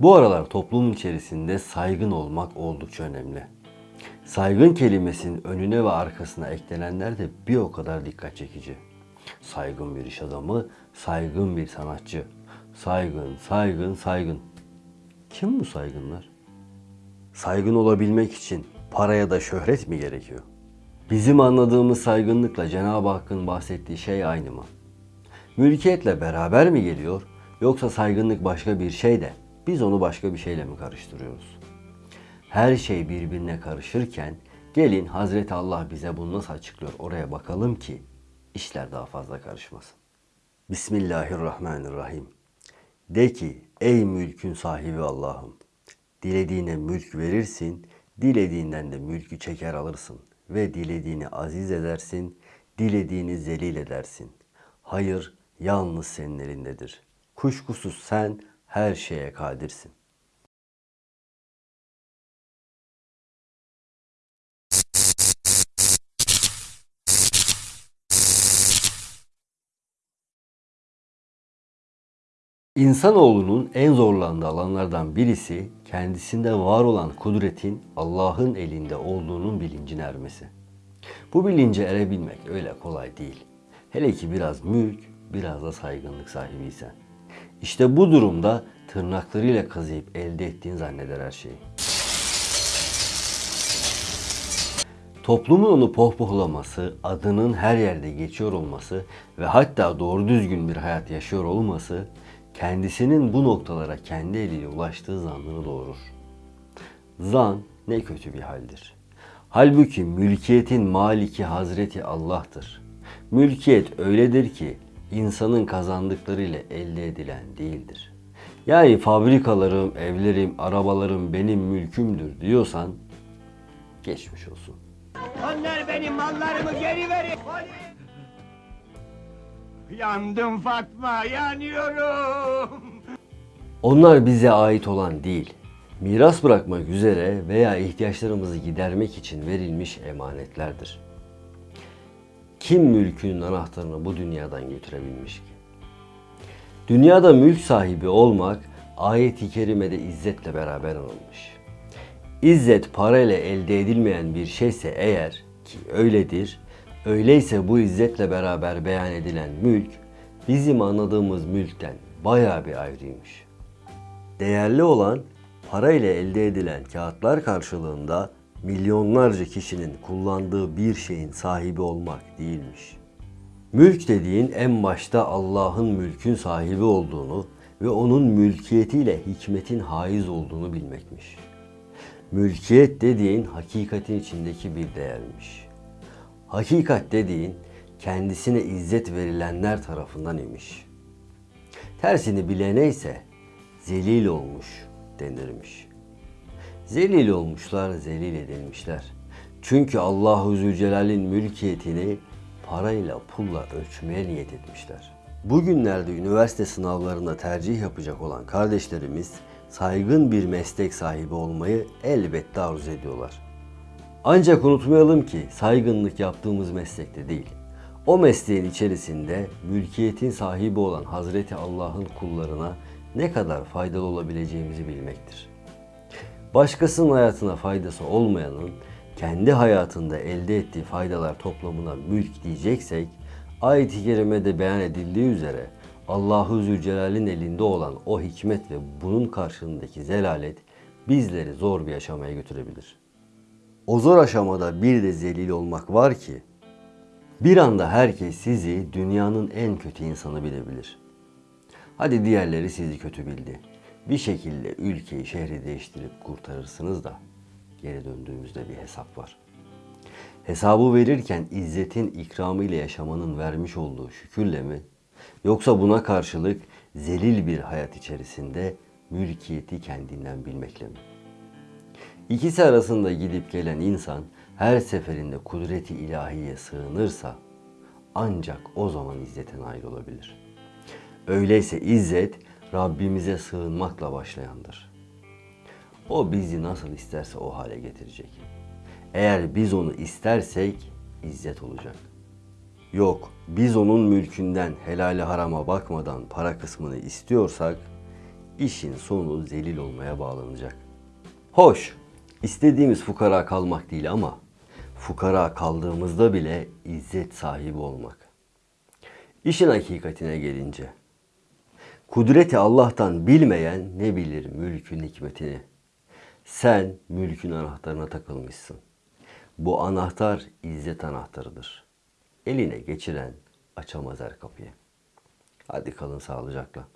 Bu aralar toplumun içerisinde saygın olmak oldukça önemli. Saygın kelimesinin önüne ve arkasına eklenenler de bir o kadar dikkat çekici. Saygın bir iş adamı, saygın bir sanatçı. Saygın, saygın, saygın. Kim bu saygınlar? Saygın olabilmek için paraya da şöhret mi gerekiyor? Bizim anladığımız saygınlıkla Cenab-ı Hakk'ın bahsettiği şey aynı mı? Mülkiyetle beraber mi geliyor yoksa saygınlık başka bir şey de biz onu başka bir şeyle mi karıştırıyoruz? Her şey birbirine karışırken gelin Hazreti Allah bize bunu nasıl açıklıyor oraya bakalım ki işler daha fazla karışmasın. Bismillahirrahmanirrahim. De ki ey mülkün sahibi Allah'ım dilediğine mülk verirsin, dilediğinden de mülkü çeker alırsın ve dilediğini aziz edersin, dilediğini zelil edersin. Hayır yalnız senin elindedir. Kuşkusuz sen her şeye kadirsin. İnsanoğlunun en zorlandığı alanlardan birisi kendisinde var olan kudretin Allah'ın elinde olduğunun bilincine ermesi. Bu bilince erebilmek öyle kolay değil. Hele ki biraz mülk, biraz da saygınlık sahibiysen. İşte bu durumda tırnaklarıyla kazıyıp elde ettiğin zanneder her şeyi. Toplumun onu pohpohlaması, adının her yerde geçiyor olması ve hatta doğru düzgün bir hayat yaşıyor olması kendisinin bu noktalara kendi eliyle ulaştığı zannını doğurur. Zan ne kötü bir haldir. Halbuki mülkiyetin maliki Hazreti Allah'tır. Mülkiyet öyledir ki insanın kazandıklarıyla elde edilen değildir. Yani fabrikalarım, evlerim, arabalarım benim mülkümdür diyorsan geçmiş olsun. Onlar benim mallarımı geri verin. Yandım Fatma, yanıyorum. Onlar bize ait olan değil, miras bırakmak üzere veya ihtiyaçlarımızı gidermek için verilmiş emanetlerdir. Kim mülkünün anahtarını bu dünyadan götürebilmiş ki? Dünyada mülk sahibi olmak ayet-i kerimede izzetle beraber anılmış. İzzet parayla elde edilmeyen bir şeyse eğer ki öyledir, öyleyse bu izzetle beraber beyan edilen mülk bizim anladığımız mülkten bayağı bir ayrıymış. Değerli olan parayla elde edilen kağıtlar karşılığında milyonlarca kişinin kullandığı bir şeyin sahibi olmak değilmiş. Mülk dediğin en başta Allah'ın mülkün sahibi olduğunu ve onun mülkiyetiyle hikmetin haiz olduğunu bilmekmiş. Mülkiyet dediğin hakikatin içindeki bir değermiş. Hakikat dediğin kendisine izzet verilenler tarafından imiş. Tersini bilene ise zelil olmuş denirmiş. Zelil olmuşlar, zelil edilmişler. Çünkü Allahu Zülcelal'in mülkiyetini parayla, pulla ölçmeye niyet etmişler. Bugünlerde üniversite sınavlarında tercih yapacak olan kardeşlerimiz saygın bir meslek sahibi olmayı elbette arzu ediyorlar. Ancak unutmayalım ki saygınlık yaptığımız meslekte değil. O mesleğin içerisinde mülkiyetin sahibi olan Hazreti Allah'ın kullarına ne kadar faydalı olabileceğimizi bilmektir. Başkasının hayatına faydası olmayanın kendi hayatında elde ettiği faydalar toplamına mülk diyeceksek, ayet-i kerimede beyan edildiği üzere Allahu Zülcelal'in elinde olan o hikmet ve bunun karşılığındaki zelalet bizleri zor bir aşamaya götürebilir. O zor aşamada bir de zelil olmak var ki bir anda herkes sizi dünyanın en kötü insanı bilebilir. Hadi diğerleri sizi kötü bildi. Bir şekilde ülkeyi, şehri değiştirip kurtarırsınız da geri döndüğümüzde bir hesap var. Hesabı verirken izzetin ikramıyla yaşamanın vermiş olduğu şükürle mi? Yoksa buna karşılık zelil bir hayat içerisinde mülkiyeti kendinden bilmekle mi? İkisi arasında gidip gelen insan her seferinde kudreti ilahiye sığınırsa ancak o zaman izzetten ayrılabilir. Öyleyse izzet Rabbimize sığınmakla başlayandır. O bizi nasıl isterse o hale getirecek. Eğer biz onu istersek izzet olacak. Yok, biz onun mülkünden helali harama bakmadan para kısmını istiyorsak işin sonu zelil olmaya bağlanacak. Hoş, istediğimiz fukara kalmak değil ama fukara kaldığımızda bile izzet sahibi olmak. İşin hakikatine gelince, kudreti Allah'tan bilmeyen ne bilir mülkün hikmetini. Sen mülkün anahtarına takılmışsın. Bu anahtar izzet anahtarıdır. Eline geçiren açamaz her kapıyı. Hadi kalın sağlıcakla.